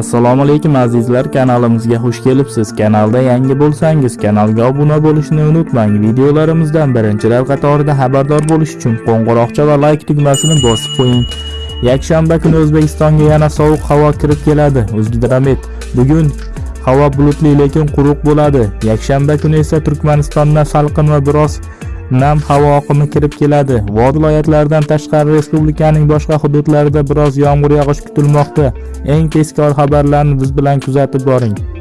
assalomu alaykum azizlar. Kanalimizga xush kelibsiz. Kanalda yangi bo'lsangiz kanalga obuna bo'lishni unutmang. Videolarimizdan birinchilar qatorida xabardor bo'lish uchun qo'ng'iroqcha va like tugmasini bosib qo'ying. Yakshanba kuni o'zbekistonga yana sovuq havo kirib keladi. O'zgidromet bugun havo bulutli lekin quruq bo'ladi. Yakshanba kuni esa turkmanistonda salqin va biroz nam havo oqimi kirib keladi. Vod tashqari respublikaning boshqa hududlarida biroz yomg'ir yog'ishi kutilmoqda. Eng tezkor xabarlarni biz bilan kuzatib boring.